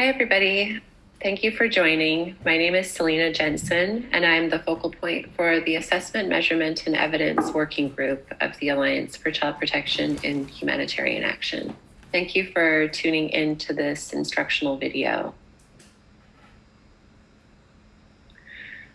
Hi, everybody. Thank you for joining. My name is Selena Jensen, and I'm the focal point for the Assessment, Measurement, and Evidence Working Group of the Alliance for Child Protection in Humanitarian Action. Thank you for tuning in to this instructional video.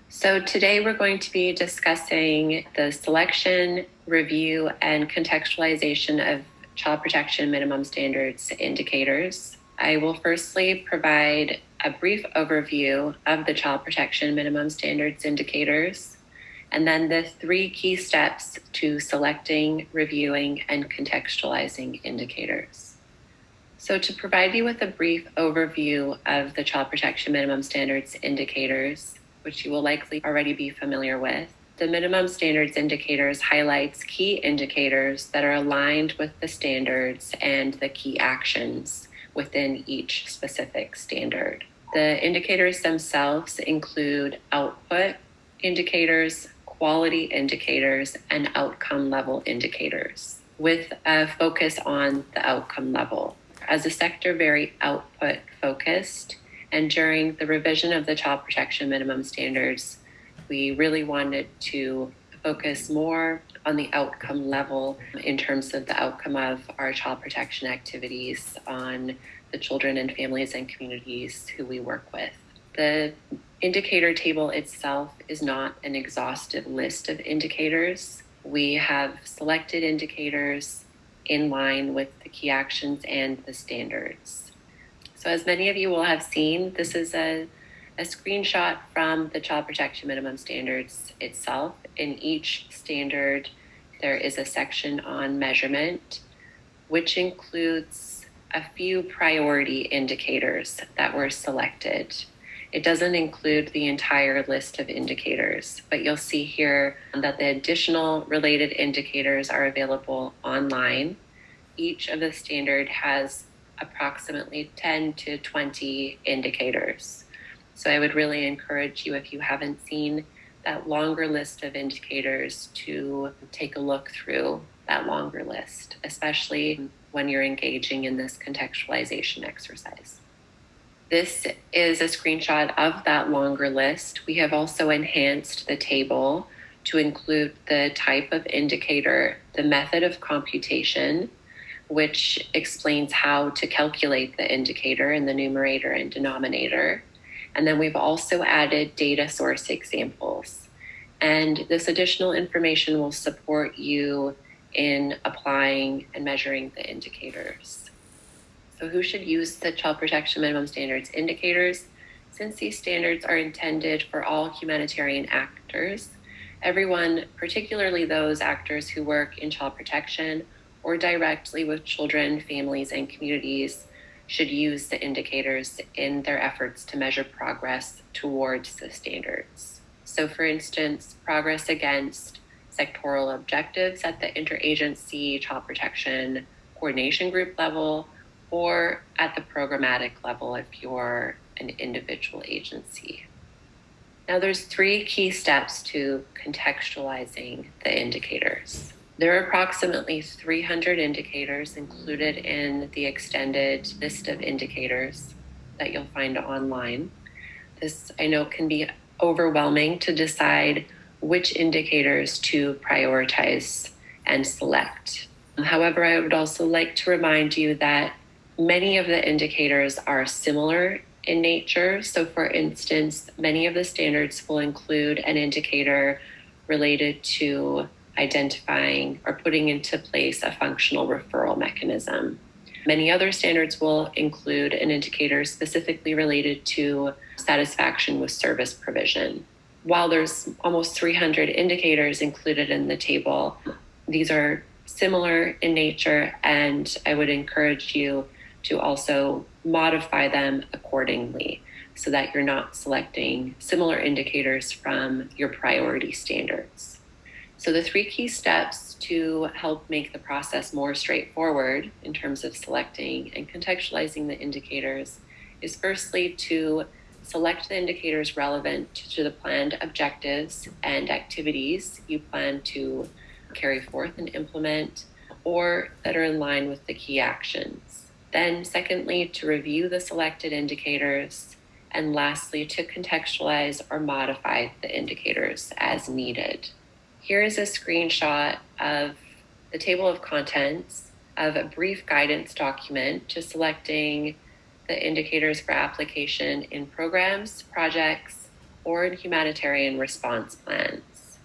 So today we're going to be discussing the selection, review, and contextualization of child protection minimum standards indicators. I will firstly provide a brief overview of the child protection minimum standards indicators, and then the three key steps to selecting, reviewing, and contextualizing indicators. So to provide you with a brief overview of the child protection minimum standards indicators, which you will likely already be familiar with. The minimum standards indicators highlights key indicators that are aligned with the standards and the key actions within each specific standard. The indicators themselves include output indicators, quality indicators, and outcome level indicators, with a focus on the outcome level. As a sector very output focused, and during the revision of the child protection minimum standards, we really wanted to focus more on the outcome level in terms of the outcome of our child protection activities on the children and families and communities who we work with. The indicator table itself is not an exhaustive list of indicators. We have selected indicators in line with the key actions and the standards. So as many of you will have seen, this is a, a screenshot from the Child Protection Minimum Standards itself. In each standard, there is a section on measurement, which includes a few priority indicators that were selected. It doesn't include the entire list of indicators, but you'll see here that the additional related indicators are available online. Each of the standard has approximately 10 to 20 indicators. So I would really encourage you, if you haven't seen that longer list of indicators, to take a look through that longer list, especially when you're engaging in this contextualization exercise. This is a screenshot of that longer list. We have also enhanced the table to include the type of indicator, the method of computation, which explains how to calculate the indicator in the numerator and denominator. And then we've also added data source examples. And this additional information will support you in applying and measuring the indicators. So who should use the Child Protection Minimum Standards indicators? Since these standards are intended for all humanitarian actors, everyone, particularly those actors who work in child protection or directly with children, families, and communities should use the indicators in their efforts to measure progress towards the standards. So, for instance, progress against sectoral objectives at the interagency child protection coordination group level or at the programmatic level if you're an individual agency. Now, there's three key steps to contextualizing the indicators. There are approximately 300 indicators included in the extended list of indicators that you'll find online. This, I know, can be overwhelming to decide which indicators to prioritize and select. However, I would also like to remind you that many of the indicators are similar in nature. So, for instance, many of the standards will include an indicator related to identifying or putting into place a functional referral mechanism. Many other standards will include an indicator specifically related to satisfaction with service provision. While there's almost 300 indicators included in the table, these are similar in nature, and I would encourage you to also modify them accordingly so that you're not selecting similar indicators from your priority standards. So, the three key steps to help make the process more straightforward in terms of selecting and contextualizing the indicators is firstly to select the indicators relevant to the planned objectives and activities you plan to carry forth and implement, or that are in line with the key actions. Then, secondly, to review the selected indicators. And lastly, to contextualize or modify the indicators as needed. Here is a screenshot of the table of contents of a brief guidance document to selecting the indicators for application in programs, projects, or in humanitarian response plans.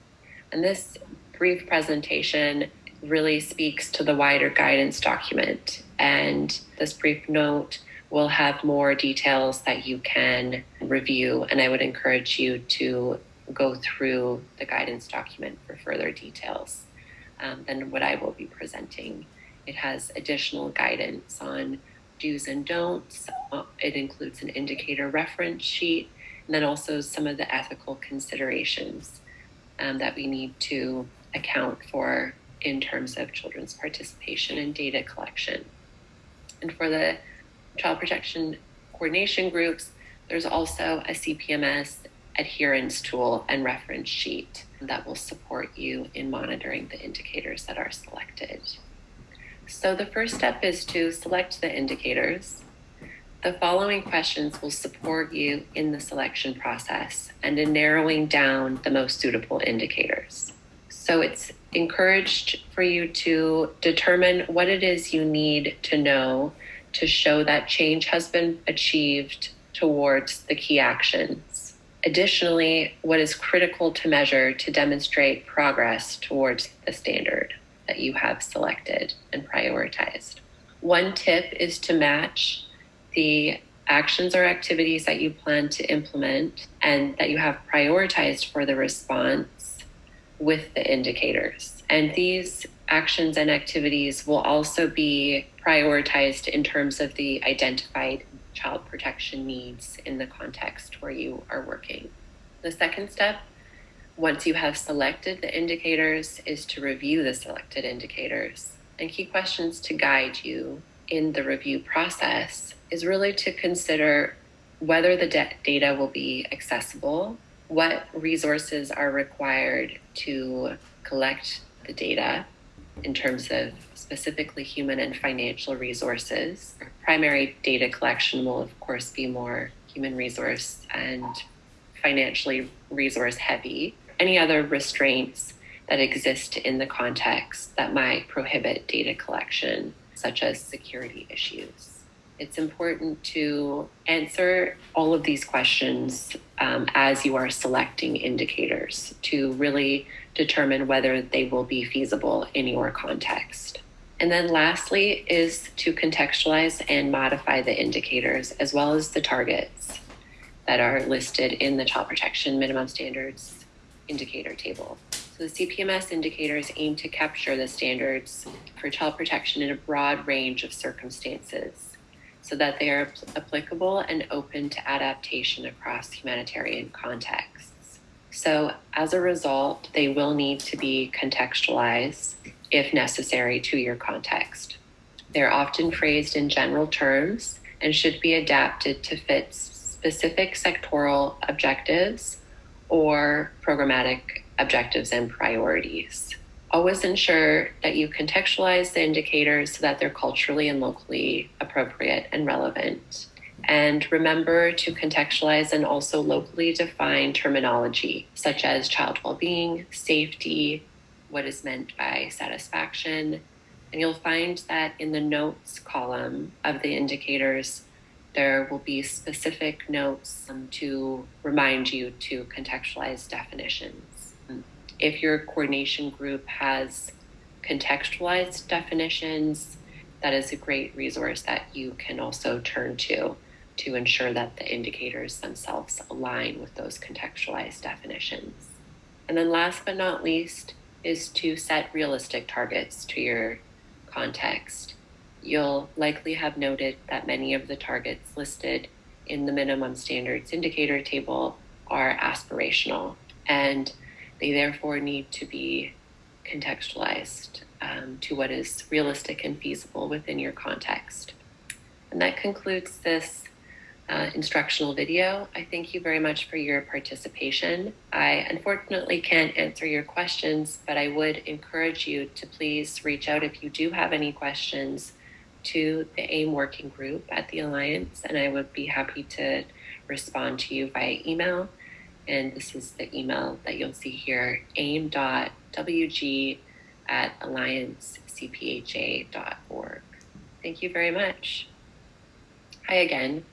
And this brief presentation really speaks to the wider guidance document. And this brief note will have more details that you can review. And I would encourage you to go through the guidance document for further details um, than what I will be presenting. It has additional guidance on do's and don'ts. Uh, it includes an indicator reference sheet, and then also some of the ethical considerations um, that we need to account for in terms of children's participation in data collection. And for the child protection coordination groups, there's also a CPMS adherence tool and reference sheet that will support you in monitoring the indicators that are selected. So the first step is to select the indicators. The following questions will support you in the selection process and in narrowing down the most suitable indicators. So it's encouraged for you to determine what it is you need to know to show that change has been achieved towards the key actions. Additionally, what is critical to measure to demonstrate progress towards the standard that you have selected and prioritized. One tip is to match the actions or activities that you plan to implement and that you have prioritized for the response with the indicators. And these actions and activities will also be prioritized in terms of the identified child protection needs in the context where you are working. The second step once you have selected the indicators is to review the selected indicators. And key questions to guide you in the review process is really to consider whether the data will be accessible, what resources are required to collect the data in terms of specifically human and financial resources. Primary data collection will, of course, be more human resource and financially resource heavy any other restraints that exist in the context that might prohibit data collection, such as security issues. It's important to answer all of these questions um, as you are selecting indicators to really determine whether they will be feasible in your context. And then lastly is to contextualize and modify the indicators as well as the targets that are listed in the child protection minimum standards indicator table. So the CPMS indicators aim to capture the standards for child protection in a broad range of circumstances so that they are applicable and open to adaptation across humanitarian contexts. So as a result, they will need to be contextualized if necessary to your context. They're often phrased in general terms and should be adapted to fit specific sectoral objectives or programmatic objectives and priorities. Always ensure that you contextualize the indicators so that they're culturally and locally appropriate and relevant. And remember to contextualize and also locally define terminology such as child well being, safety, what is meant by satisfaction. And you'll find that in the notes column of the indicators, there will be specific notes to remind you to contextualize definitions. If your coordination group has contextualized definitions, that is a great resource that you can also turn to to ensure that the indicators themselves align with those contextualized definitions. And then, last but not least, is to set realistic targets to your context you'll likely have noted that many of the targets listed in the minimum standards indicator table are aspirational and they therefore need to be contextualized um, to what is realistic and feasible within your context. And that concludes this uh, instructional video. I thank you very much for your participation. I unfortunately can't answer your questions, but I would encourage you to please reach out if you do have any questions to the AIM working group at the Alliance, and I would be happy to respond to you via email. And this is the email that you'll see here aim.wg at alliancecpha.org. Thank you very much. Hi again.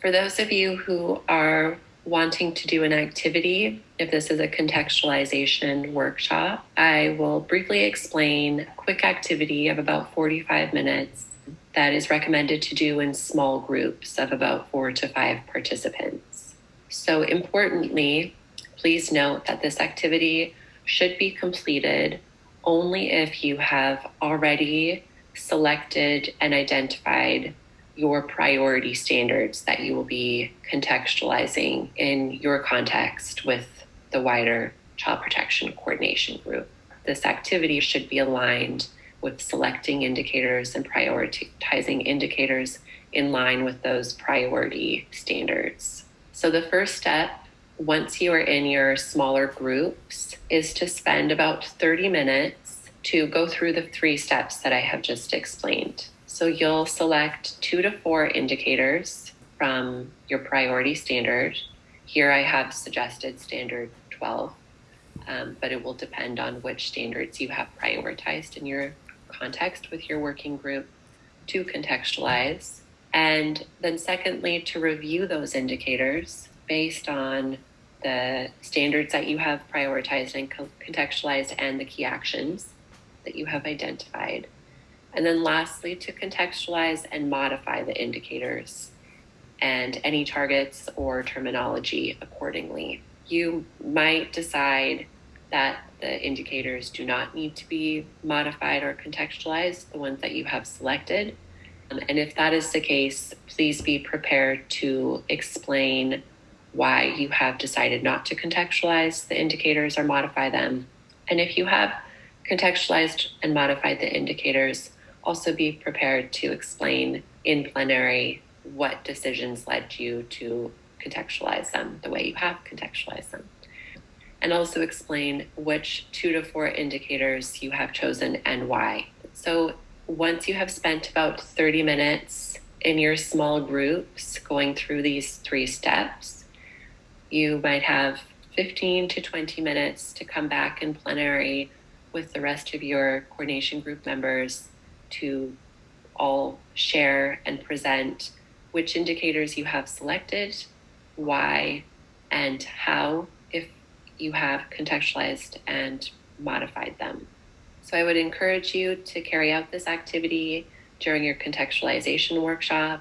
For those of you who are wanting to do an activity, if this is a contextualization workshop, I will briefly explain a quick activity of about 45 minutes that is recommended to do in small groups of about four to five participants. So, importantly, please note that this activity should be completed only if you have already selected and identified your priority standards that you will be contextualizing in your context with the wider child protection coordination group. This activity should be aligned with selecting indicators and prioritizing indicators in line with those priority standards. So, the first step, once you are in your smaller groups, is to spend about 30 minutes to go through the three steps that I have just explained. So you'll select two to four indicators from your priority standard. Here I have suggested standard 12, um, but it will depend on which standards you have prioritized in your context with your working group to contextualize. And then, secondly, to review those indicators based on the standards that you have prioritized and contextualized and the key actions that you have identified. And then lastly, to contextualize and modify the indicators and any targets or terminology accordingly. You might decide that the indicators do not need to be modified or contextualized, the ones that you have selected. Um, and if that is the case, please be prepared to explain why you have decided not to contextualize the indicators or modify them. And if you have contextualized and modified the indicators, also be prepared to explain in plenary what decisions led you to contextualize them the way you have contextualized them. And also explain which two to four indicators you have chosen and why. So, once you have spent about 30 minutes in your small groups going through these three steps, you might have 15 to 20 minutes to come back in plenary with the rest of your coordination group members to all share and present which indicators you have selected, why, and how, if you have contextualized and modified them. So I would encourage you to carry out this activity during your contextualization workshop.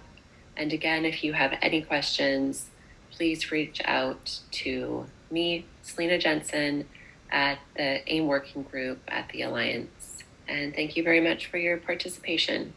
And again, if you have any questions, please reach out to me, Selena Jensen, at the AIM Working Group at the Alliance. And thank you very much for your participation.